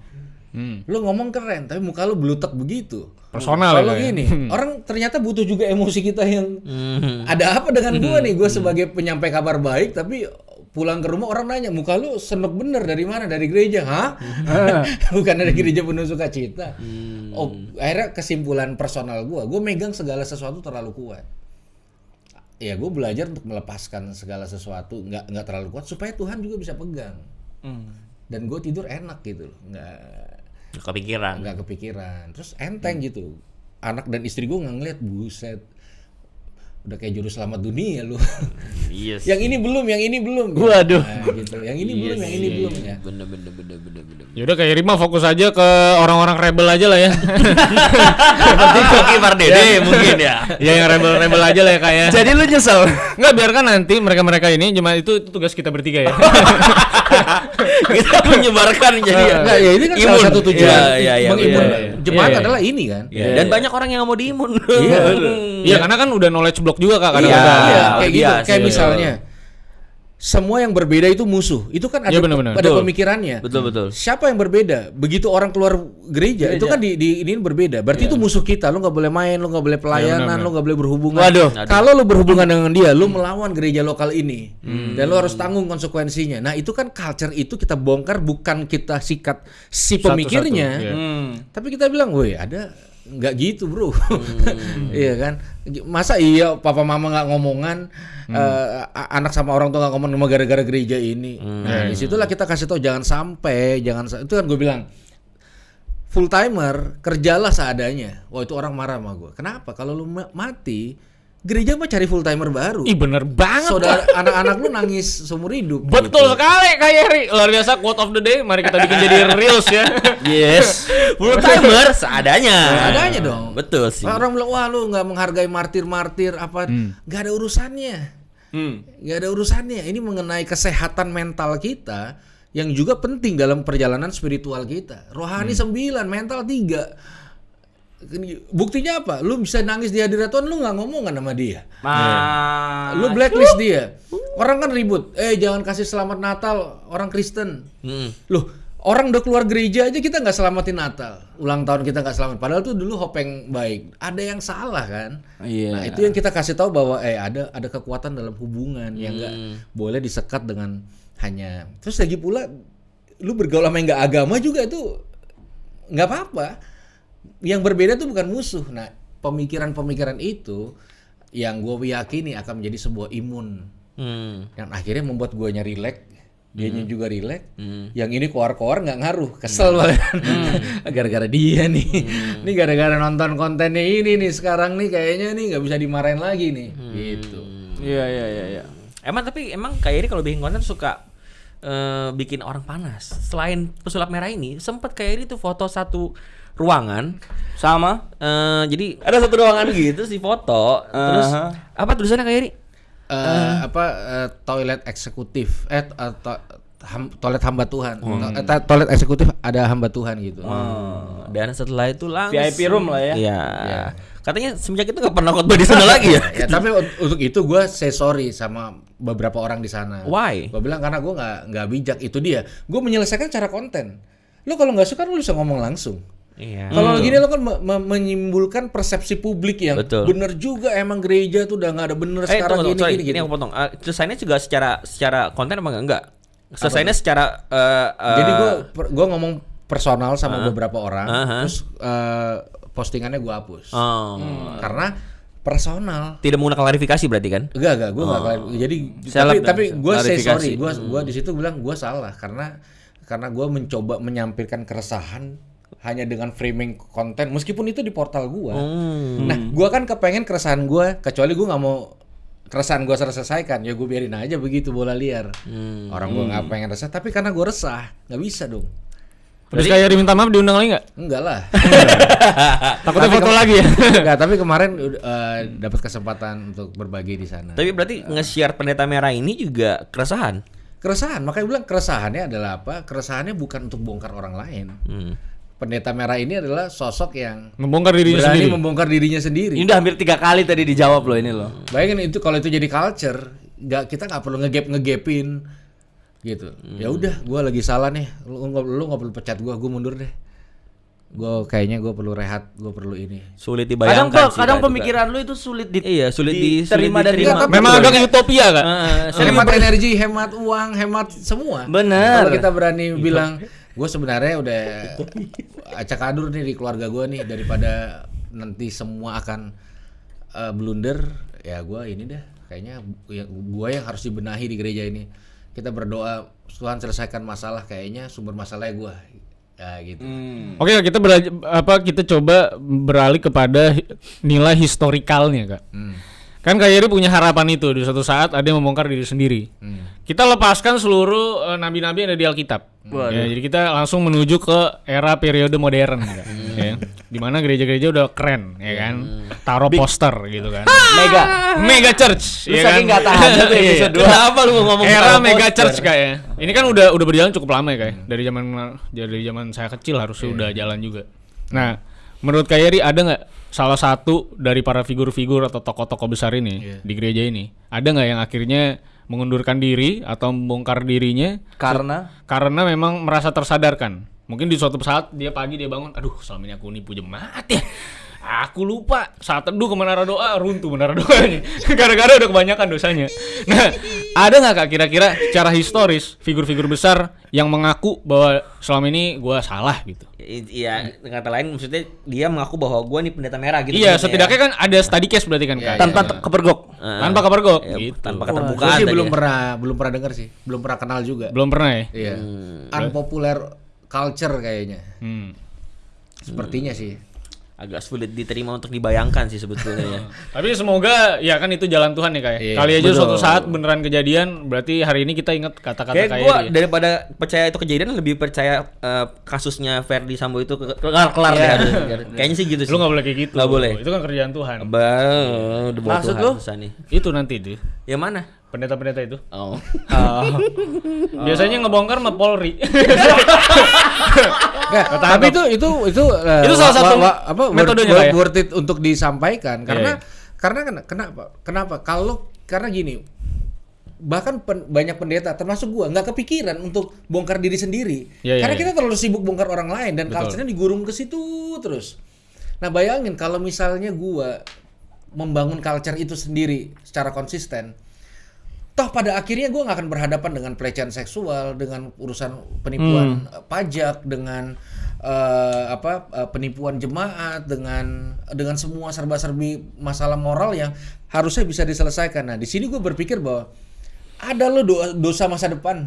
Hmm. Lu ngomong keren tapi muka lu belutak begitu. Personal Kalau ya, Kak, ya? gini, orang ternyata butuh juga emosi kita yang Hmm. ada apa dengan gua nih? Gua sebagai penyampai kabar baik tapi pulang ke rumah orang nanya muka lu senok bener dari mana dari gereja hah *laughs* bukan dari gereja penuh sukacita oh akhirnya kesimpulan personal gua gua megang segala sesuatu terlalu kuat ya gue belajar untuk melepaskan segala sesuatu nggak nggak terlalu kuat supaya Tuhan juga bisa pegang Hmm. dan gue tidur enak gitu loh nggak Kepikiran. nggak kepikiran. Terus enteng gitu. Anak dan istri gue nggak ngeliat buset udah kayak juru selamat dunia lu *laughs* Iya sih. yang ini belum yang ini belum Waduh. Nah, gitu yang ini belum yang ini belum ya Bener bener bener bener bener. Ya udah kayak Rima fokus aja ke orang-orang rebel aja lah ya. Seperti Koki Mardede mungkin ya. ya yang rebel-rebel aja lah ya kayak. Jadi lu nyesel? Enggak biarkan nanti mereka-mereka ini cuma itu, itu tugas kita bertiga ya. *laughs* Kita menyebarkan jadi ya. Enggak, ya ini kan salah Imun. satu tujuan Iya, iya, iya, mengimun iya, iya. jemaat Iya, iya. adalah ini kan Iya, Dan banyak orang yang nggak mau diimun. Iya. *laughs* Iya karena kan udah knowledge block juga kak Iya, kadang-kadang. iya, Oh, kayak gitu. biasa, Kayak iya. misalnya semua yang berbeda itu musuh. Itu kan ada Iya, benar-benar. ada Betul. pemikirannya. Betul betul. Siapa yang berbeda? Begitu orang keluar gereja, itu kan di, di ini berbeda. Berarti itu musuh kita. Lu nggak boleh main, lu nggak boleh pelayanan, benar-benar. lu nggak boleh berhubungan. Waduh. Kalau lu berhubungan dengan dia, lu melawan gereja lokal ini, dan lu harus tanggung konsekuensinya. Nah itu kan culture itu kita bongkar bukan kita sikat si pemikirnya, iya. Hmm. tapi kita bilang, woi ada nggak gitu bro, *laughs* iya kan? Masa iya papa mama nggak ngomongan, eh, a- anak sama orang tua nggak ngomong cuma gara-gara gereja ini. Nah di situlah kita kasih tahu jangan sampai, jangan sa- itu kan gue bilang full timer kerjalah seadanya. Wah itu orang marah sama gue. Kenapa? Kalau lu ma- mati, gereja mah cari full timer baru. Ih bener banget. Saudara anak-anak lu nangis seumur hidup. Betul gitu. sekali Kak Yeri. Luar biasa quote of the day. Mari kita bikin jadi reels ya. *laughs* Yes. Full timer seadanya. Seadanya dong. Betul sih. Orang bilang wah lu nggak menghargai martir-martir apa? Nggak ada urusannya. Hmm. nggak ada urusannya. Ini mengenai kesehatan mental kita yang juga penting dalam perjalanan spiritual kita. Rohani sembilan, mental tiga. Buktinya apa? Lu bisa nangis di hadirat Tuhan, lu nggak ngomongan sama dia. Ma. Lu blacklist dia. Orang kan ribut. Eh jangan kasih selamat Natal orang Kristen. Hmm. Loh, orang udah keluar gereja aja kita nggak selamatin Natal. Ulang tahun kita nggak selamat. Padahal tuh dulu hopeng baik. Ada yang salah kan? Iya. Nah itu yang kita kasih tahu bahwa eh ada ada kekuatan dalam hubungan yang nggak boleh disekat dengan hanya. Terus lagi pula lu bergaul sama yang nggak agama juga itu nggak apa-apa. Yang berbeda tuh bukan musuh. Nah pemikiran-pemikiran itu yang gue yakini akan menjadi sebuah imun. Hmm. yang akhirnya membuat guanya rileks dianya juga rileks yang ini koar-koar nggak ngaruh. Kesel banget. *laughs* Gara-gara dia nih. Ini gara-gara nonton kontennya ini nih sekarang nih kayaknya nih nggak bisa dimarahin lagi nih. Gitu. Iya iya iya iya. Emang tapi emang kayak ini kalau bikin konten suka eh, bikin orang panas. Selain pesulap merah ini, sempat kayak ini tuh foto satu ruangan. Sama. eh jadi ada satu ruangan gitu sih foto. Terus Aha. apa tulisannya kayak ini? Eh, apa eh, toilet eksekutif eh eh, to- ham- toilet hamba Tuhan To- eh, to- toilet eksekutif ada hamba Tuhan gitu Oh, dan setelah itu langsung VIP room lah ya. Iya. Iya. Katanya semenjak itu nggak pernah khotbah di sana lagi ya. *laughs* ya tapi un- untuk itu gue say sorry sama beberapa orang di sana Why? Gue bilang karena gue nggak nggak bijak itu dia. Gue menyelesaikan cara konten. Lo kalau nggak suka lo bisa ngomong langsung. Iya. Kalau gini lo kan me- me- menimbulkan persepsi publik yang Betul. bener juga emang gereja tuh udah nggak ada bener Eh, sekarang tunggu, gini sorry, gini ini gitu. aku potong. Uh, selesainya juga secara secara konten apa enggak? Enggak. Selesainya secara eh, eh, Jadi gue gue ngomong personal sama beberapa orang, Aha. terus eh, postingannya gue hapus oh, karena personal. tidak menggunakan klarifikasi berarti kan? Enggak enggak gue nggak klari- jadi Seleb tapi dan tapi gue say sorry gue gua di situ bilang gue salah karena karena gue mencoba menyampaikan keresahan hanya dengan framing konten meskipun itu di portal gue. Hmm. Nah gue kan kepengen keresahan gue kecuali gue nggak mau keresahan gue selesaikan ya gue biarin aja begitu bola liar. Hmm. Orang gue nggak pengen resah tapi karena gue resah nggak bisa dong. Terus kayak minta maaf diundang lagi nggak? Enggak lah. *laughs* Takutnya Tapi foto lagi ya. *laughs* Enggak, tapi kemarin uh, dapat kesempatan untuk berbagi di sana. Tapi berarti nge-share pendeta merah ini juga keresahan. keresahan, makanya bilang keresahannya adalah apa? Keresahannya bukan untuk bongkar orang lain. Hmm. Pendeta merah ini adalah sosok yang Membongkar dirinya berani sendiri. membongkar dirinya sendiri. Ini udah hampir tiga kali tadi dijawab loh ini loh. Bayangin itu kalau itu jadi culture, nggak kita nggak perlu ngegap ngegapin gitu. Ya udah, gua lagi salah nih. Lu nggak lu nggak perlu pecat gua, gua mundur deh. Gua kayaknya gua perlu rehat, gua perlu ini. Sulit Kadang dibayangkan kok, sih, kadang Kak, juga. pemikiran lu itu sulit di Iya, sulit di- diterima sulit dan diterima. dimakan. Memang agak utopia kak. Heeh, hemat energi, hemat uang, hemat semua. Bener. Kalau kita berani bilang, gue sebenarnya udah acak adur nih di keluarga gue nih daripada nanti semua akan eh, blunder, ya gue ini dah kayaknya ya, gue yang harus dibenahi di gereja ini. Kita berdoa Tuhan selesaikan masalah, kayaknya sumber masalahnya gue. Ya gitu. Oke kita bela- apa kita coba beralih kepada nilai historikalnya kak. Kan Kak Yeri punya harapan itu di suatu saat ada yang membongkar diri sendiri. Kita lepaskan seluruh eh, nabi-nabi yang ada di Alkitab. Ya, jadi kita langsung menuju ke era periode modern, Kak. ya. Di mana gereja-gereja udah keren, ya kan? Taruh poster gitu kan. Mega. Mega Church, Lu ya saking kan? nggak tahan tuh Iya. episode dua. Kenapa lu mau ngomong Era Mega poster? Church kayak ya. Ini kan udah udah berjalan cukup lama ya kayak. Dari zaman dari zaman saya kecil harusnya udah jalan juga. Nah, menurut Kak Yeri ada nggak salah satu dari para figur-figur atau tokoh-tokoh besar ini di gereja ini ada nggak yang akhirnya mengundurkan diri atau membongkar dirinya Karena karena memang merasa tersadarkan. Mungkin di suatu saat dia pagi dia bangun, aduh selama ini aku nipu jemaat ya. Aku lupa saat teduh ke menara doa runtuh menara doanya. *laughs* Gara-gara udah kebanyakan dosanya. Nah, ada nggak kak kira-kira secara historis figur-figur besar yang mengaku bahwa selama ini gua salah gitu? Iya, dengan kata lain maksudnya dia mengaku bahwa gua nih pendeta merah gitu. iya, setidaknya kan ada study case berarti kan kak. tanpa te- kepergok. ya. tanpa kepergok. Iya, gitu. tanpa Gue keterbukaan sih belum ya. pernah belum pernah dengar sih, belum pernah kenal juga. Belum pernah ya? Iya. Unpopular culture kayaknya. Hmm. Sepertinya sih. Agak sulit diterima untuk dibayangkan sih sebetulnya ya. *laughs* Tapi semoga ya kan itu jalan Tuhan ya kayak. Iya, Kali aja betul. suatu saat beneran kejadian, berarti hari ini kita ingat kata-kata Kayak kayak gua dia. daripada percaya itu kejadian lebih percaya eh, kasusnya Ferdi Sambo itu ke- kelar kelar Iya. deh harusnya. Kayaknya sih gitu sih. Lu nggak boleh kayak gitu. Nggak boleh. Itu kan kerjaan Tuhan. Ba- udah bawa Maksud lu? nih. Itu nanti tuh. Yang mana? Pendeta-pendeta itu. *laughs* Oh. Biasanya ngebongkar sama Polri. *laughs* Nggak, tapi itu itu itu eh, Itu salah satu wa- wa- apa metodenya, worth, ya? worth it untuk disampaikan karena Iya, karena ken- kenapa kenapa kalau karena gini bahkan pen- banyak pendeta termasuk gua nggak kepikiran untuk bongkar diri sendiri Iya, iya, karena iya. kita terlalu sibuk bongkar orang lain dan culture-nya digurung ke situ terus nah bayangin kalau misalnya gua membangun culture itu sendiri secara konsisten toh pada akhirnya gue nggak akan berhadapan dengan pelecehan seksual dengan urusan penipuan eh, pajak dengan eh, apa eh, penipuan jemaat dengan dengan semua serba-serbi masalah moral yang harusnya bisa diselesaikan. Nah di sini gue berpikir bahwa ada lo do- dosa masa depan.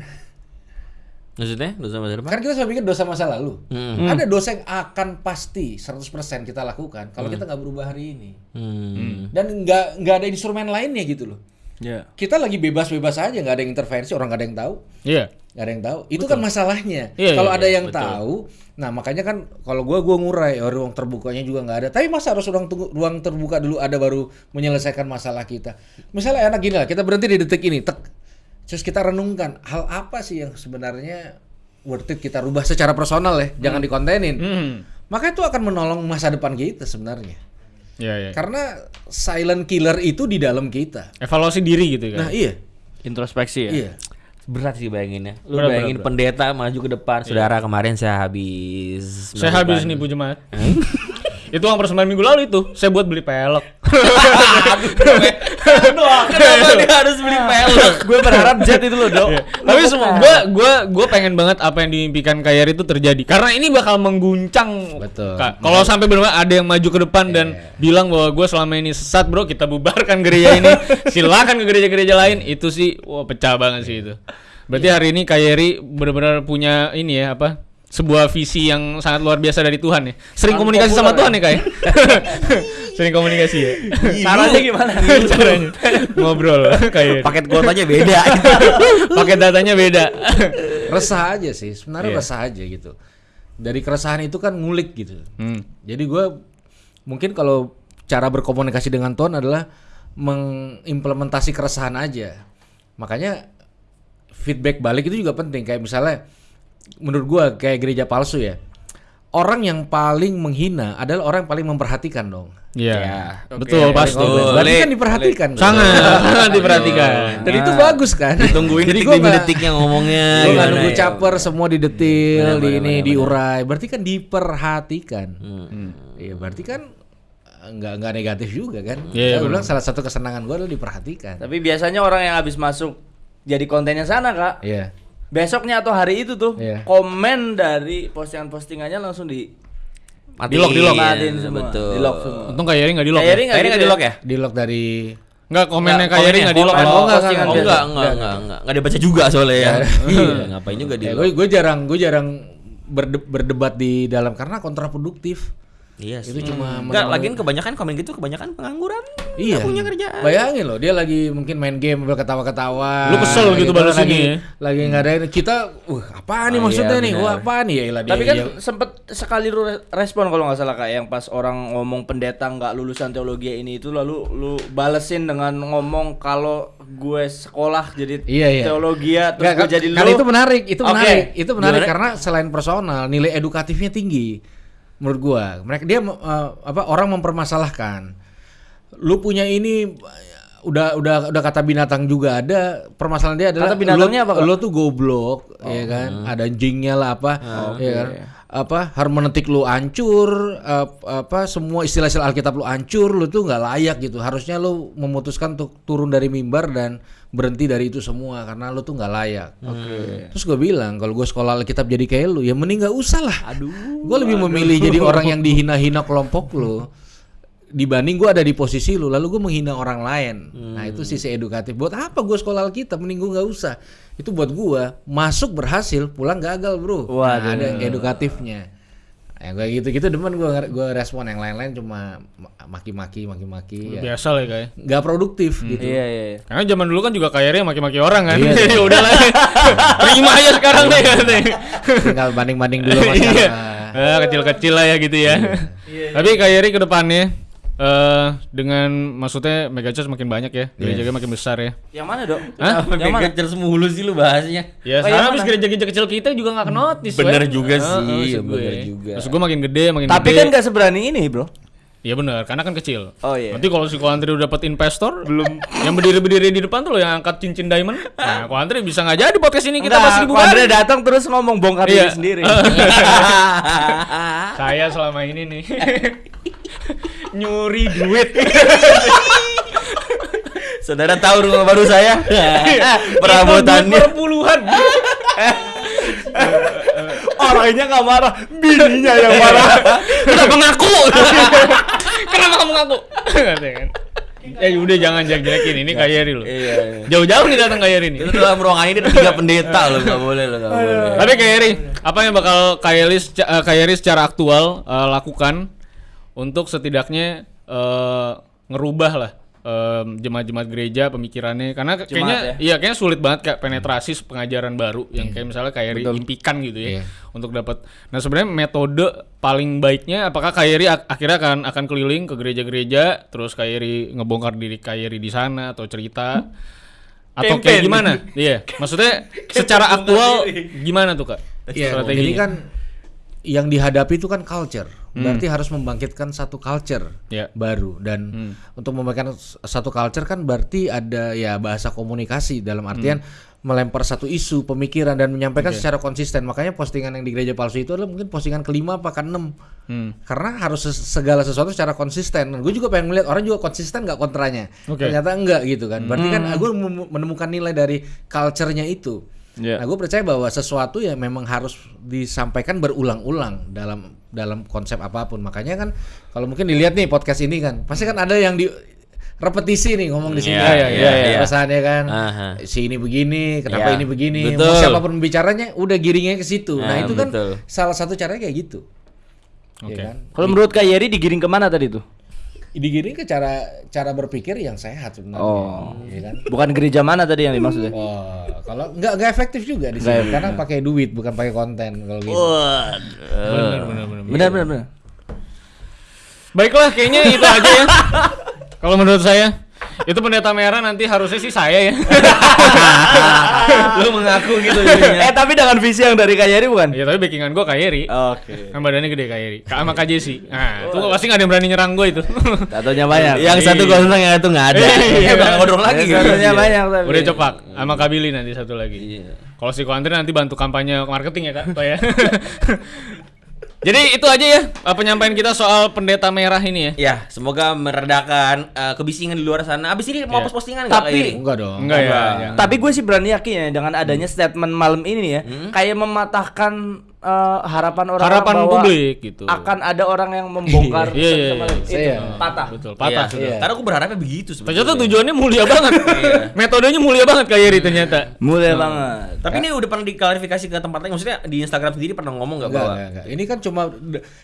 Maksudnya dosa masa depan? kan kita selalu pikir dosa masa lalu. Hmm. ada dosa yang akan pasti 100% kita lakukan kalau kita nggak berubah hari ini. Hmm. dan nggak nggak ada instrumen lainnya gitu loh Ya. kita lagi bebas-bebas aja nggak ada yang intervensi orang nggak ada yang tahu. Iya. nggak ada yang tahu. Itu kan masalahnya. Iya, kalau iya, ada iya, yang tahu nah makanya kan kalau gua gua ngurai oh, ruang terbukanya juga nggak ada. Tapi masa harus ruang tunggu- ruang terbuka dulu ada baru menyelesaikan masalah kita? Misalnya enak gini lah kita berhenti di detik ini tek. Terus kita renungkan hal apa sih yang sebenarnya worth it kita rubah secara personal ya? Jangan dikontenin. Hmm. maka itu akan menolong masa depan kita sebenarnya Iya, iya. karena silent killer itu di dalam kita Evaluasi diri gitu kan. nah iya Introspeksi ya. iya Berat sih bayanginnya. Lu Berat, bayangin berat, pendeta maju ke depan. Saudara kemarin saya habis Saya habis nipu jemaat. *laughs* itu uang persembahan minggu lalu itu saya buat beli pelek. Kenapa dia harus beli pelek? Gue berharap jet itu loh, Dok. Iya. Tapi semua gua gua gua pengen banget apa yang dimimpikan Kayar itu terjadi karena ini bakal mengguncang. Betul. Kalau sampai benar ada yang maju ke depan dan bilang bahwa gua selama ini sesat, Bro, kita bubarkan gereja ini. *laughs* Silakan ke gereja-gereja lain. Itu sih wah pecah banget sih itu. Berarti hari ini Kayeri benar-benar punya ini ya apa? Sebuah visi yang sangat luar biasa dari Tuhan ya. Sering komunikasi sama Tuhan ya, Kak. ya? *laughs* Sering komunikasi ya. Caranya gimana? Caranya ngobrol kayak Paket kuotanya beda. *laughs* pakai datanya beda. resah aja sih sebenarnya Iya. resah aja gitu dari keresahan itu kan ngulik gitu. Hmm. Jadi gue mungkin kalau cara berkomunikasi dengan Tuhan adalah mengimplementasi keresahan aja. Makanya feedback balik itu juga penting. Kayak misalnya menurut gua kayak gereja palsu ya. Orang yang paling menghina adalah orang yang paling memperhatikan dong. Iya. oke. Betul, pasti. Berarti kan diperhatikan. Sangat, sangat *laughs* diperhatikan. Dan itu bagus kan. Tungguin Jadi gua nggak- detik-detiknya ngomongnya. Gue gimana nunggu ya. caper semua di detil, di ini diurai. Berarti kan diperhatikan. Hmm. Iya, berarti kan nggak nggak negatif juga kan. Iya, iya, Saya bilang salah satu kesenangan gue adalah diperhatikan. Tapi biasanya orang yang habis masuk jadi kontennya sana kak. Iya. Besoknya atau hari itu tuh Iya. komen dari postingan-postingannya langsung di Matiin, Di lock, di lock. matiin semua. Betul. Di lock semua. Untung kayak Yeri nggak di lock. Kayak Yeri Ya? gitu di lock ya? Di lock dari Nggak komennya kayak Yeri komennya. nggak di lock. Komen. kan? Oh, enggak, postingan enggak, Oh biasa. enggak, enggak, enggak, enggak. Enggak dibaca juga soalnya ya. *laughs* Iya, ngapain juga di Ya, lock. gue gue jarang gue jarang berde- berdebat di dalam karena kontraproduktif. Iya sih. Itu cuma Enggak, men- lagian kebanyakan komen gitu kebanyakan pengangguran. Iya. Nggak punya kerjaan. Bayangin loh, dia lagi mungkin main game sambil ketawa-ketawa. Lu kesel gitu balas lagi, ini ya? Lagi nggak ada ini. Kita, wah apa nih Oh, maksudnya iya, nih? Wah apa nih? Ya ilah dia. Tapi kan dia- sempet sekali lu re- respon kalau nggak salah kak yang pas orang ngomong pendeta nggak lulusan teologi ini itu lalu lu balesin dengan ngomong kalau gue sekolah jadi Iya, iya. teologi ya terus Nggak, gue jadi karena lu. itu menarik, itu Oke. menarik, itu menarik Gimana? karena selain personal, nilai edukatifnya tinggi. Menurut gua, mereka dia eh, apa orang mempermasalahkan. Lu punya ini udah udah udah kata binatang juga ada permasalahan dia adalah Kata binatangnya lu, apa, lu tuh goblok ya kan? Ada anjingnya lah apa ya kan? Apa hermeneutik lu hancur ap- apa semua istilah-istilah Alkitab lu hancur lu tuh nggak layak gitu. Harusnya lu memutuskan untuk turun dari mimbar dan berhenti dari itu semua karena lu tuh nggak layak. Terus gue bilang kalau gue sekolah Alkitab jadi kayak lu ya mending nggak usah lah. Aduh. Gue lebih memilih jadi orang yang dihina-hina kelompok lu dibanding gue ada di posisi lu lalu gue menghina orang lain. Nah itu sisi edukatif buat apa gue sekolah Alkitab mending gue nggak usah. Itu buat gue masuk berhasil pulang gagal bro. Nah, Waduh. ada edukatifnya yang gue gitu gitu demen gue gue respon yang lain-lain cuma ma- maki-maki maki-maki ya Biasa lah ya, kayak. nggak produktif gitu Iya iya. iya. Karena zaman dulu kan juga kayak Yeri yang maki-maki orang kan. Iya, Jadi *laughs* udah lah. Terima aja sekarang deh. katanya. tinggal banding-banding dulu mas Iya. Eh, kecil-kecil lah ya gitu ya. Tapi kayak Yeri ke depannya eh dengan maksudnya mega church makin banyak ya, gereja makin besar ya. Yang mana dok? Hah? Yang mana? Geger mulu sih lu bahasnya. Ya, Oh, mana? habis gereja-gereja kecil kita juga nggak notice. Bener juga Heeh, sih, gue. bener juga. Maksud gue makin gede, makin Tapi gede. kan nggak seberani ini bro. Iya benar, karena kan kecil. Oh, iya. Nanti kalau si Koantri udah dapat investor, belum yang berdiri-berdiri di depan tuh loh yang angkat cincin diamond. Nah, Koantri bisa nggak jadi podcast ini kita Enggak, Ko Andre kali. datang terus ngomong bongkar Iya. diri sendiri. *laughs* *laughs* Saya selama ini nih *laughs* nyuri duit. *laughs* Saudara tahu rumah baru saya? *laughs* Itu Perabotannya. duit perpuluhan. *laughs* Orangnya nggak marah, bininya yang marah. Kenapa ngaku? Kenapa kamu ngaku? Ya udah jangan jelek-jelekin ini kayak Yeri loh. Iya. iya. Jauh-jauh nih datang kayak Yeri nih. Itu dalam ruangan ini ada tiga pendeta loh, nggak boleh loh, nggak boleh. Tapi kayak Yeri, apa yang bakal kayak Yeri, eh, kayak Yeri secara aktual eh, lakukan untuk setidaknya eh, ngerubah lah em, jemaat-jemaat gereja pemikirannya karena kayaknya iya kayaknya sulit banget kayak penetrasi pengajaran baru yang kayak misalnya kayak impikan gitu ya Iya. untuk dapat. Nah sebenarnya metode paling baiknya apakah kayak Yeri ak- akhirnya akan akan keliling ke gereja-gereja terus kayak Yeri ngebongkar diri kayak Yeri di sana atau cerita atau kayak gimana? Iya, maksudnya *laughs* secara aktual gimana tuh kak? Iya, Strateginya. jadi kan yang dihadapi itu kan culture. Berarti harus membangkitkan satu culture Ya. baru dan untuk membangkitkan satu culture kan berarti ada ya bahasa komunikasi dalam artian melempar satu isu pemikiran dan menyampaikan secara konsisten. Makanya postingan yang di gereja palsu itu adalah mungkin postingan kelima apa keenam. Hmm. Karena harus segala sesuatu secara konsisten. Gue juga pengen melihat orang juga konsisten nggak kontranya. Oke. Ternyata enggak gitu kan. Berarti kan gue menemukan nilai dari culture-nya itu. Iya. Nah, gue percaya bahwa sesuatu yang memang harus disampaikan berulang-ulang dalam dalam konsep apa pun. Makanya kan kalau mungkin dilihat nih podcast ini kan, pasti kan ada yang di repetisi nih ngomong di sini. Iya, kan. iya, iya, iya. Pesannya kan, Aha. si ini begini, kenapa Iya. ini begini. Betul. Mau siapa pun bicaranya, udah giringnya ke situ. Nah, Ah, itu kan betul. salah satu caranya kayak gitu. Oke. Ya kan? Kalau menurut Kak Yeri digiring ke mana tadi tuh? Digiring ke cara cara berpikir yang sehat sebenarnya. Oh. ya kan? Bukan gereja mana tadi yang dimaksud ya? Oh, kalau nggak nggak efektif juga di sini karena pakai duit bukan pakai konten kalau gitu. Benar, benar, benar. Benar benar benar. Baiklah, kayaknya itu aja ya. *laughs* Kalau menurut saya, itu pendeta merah nanti harusnya sih saya ya. Lu mengaku gitu jadinya. eh tapi dengan visi yang dari Kayeri bukan? ya tapi backingan gue Kayeri. Oke. Kan badannya gede Kayeri. Sama Kak Jesse. Nah, itu pasti gak ada yang berani nyerang gue itu. Tatonya banyak. Yang satu gondrong yang itu nggak ada. Iya, Udah nggak gondrong lagi. Yang Tatonya banyak tapi. Udah cepak sama Kak Billy nanti satu lagi. Iya. Kalau si Kuantri nanti bantu kampanye marketing ya Kak, ya. *laughs* Jadi itu aja ya eh, penyampaian kita soal pendeta merah ini ya. Ya, semoga meredakan eh, kebisingan di luar sana. Abis ini mau post postingan nggak Tapi- kayak ini? Enggak dong. Enggak ya. Enggak. ya. Tapi gue sih berani yakin ya dengan adanya statement malam ini ya, kayak mematahkan eh, harapan orang Harapan bahwa publik gitu. akan ada orang yang membongkar *laughs* Iya, iya, sama- iya. itu Iya. patah. Betul, patah Iya. sudah. Iya. Karena aku berharapnya begitu sebetulnya. Ternyata tujuannya mulia banget. *laughs* Metodenya mulia banget Kak Yeri ternyata. Mulia banget. Tapi ini udah pernah diklarifikasi ke tempat lain. Maksudnya di Instagram sendiri pernah ngomong nggak Enggak, bahwa enggak, enggak. Ini kan cuma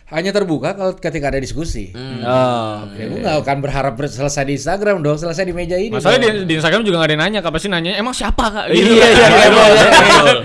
hanya terbuka kalau ketika ada diskusi. Oh. Ya, gue nggak akan berharap ber- selesai di Instagram dong, selesai di meja ini. Masalahnya di, di Instagram juga gak ada yang nanya, kapan sih nanya, emang siapa kak? Iya, Gitu. iya. DM banyak.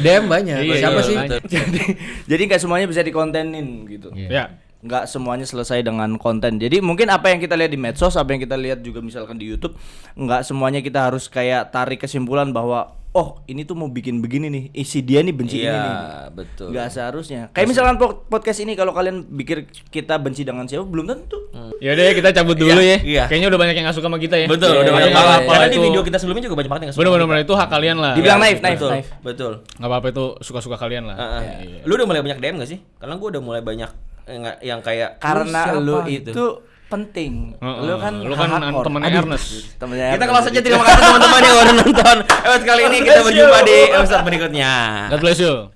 DM banyak. Iya, Siapa iya, sih? jadi jadi nggak semuanya bisa dikontenin gitu. Iya. Ya, nggak semuanya selesai dengan konten. Jadi mungkin apa yang kita lihat di medsos, apa yang kita lihat juga misalkan di YouTube, nggak semuanya kita harus kayak tarik kesimpulan bahwa oh ini tuh mau bikin begini nih, isi dia nih benci ini nih. Iya, betul. Nggak seharusnya. Kayak misalkan po- podcast ini kalau kalian pikir kita benci dengan siapa belum tentu. ya udah ya kita cabut dulu Iya, ya. iya. Kayaknya udah banyak yang gak suka sama kita ya. Betul, Iya, udah iya, banyak banget. apa Karena di itu- video kita sebelumnya juga banyak banget yang nggak suka. Bener-bener itu hak kalian lah. Dibilang Ya, naif, naif, betul, naif. Betul. Nggak apa-apa itu suka-suka kalian lah. Heeh. Iya. Lu udah mulai banyak DM gak sih? Karena gua udah mulai banyak nggak- yang kayak Karena lu gitu. itu penting. Heeh, Lu kan lu kan temennya Aduh, Ernest. Temennya Kita kalau saja terima kasih teman-teman yang udah nonton. Episode kali ini kita berjumpa di episode berikutnya. God bless you.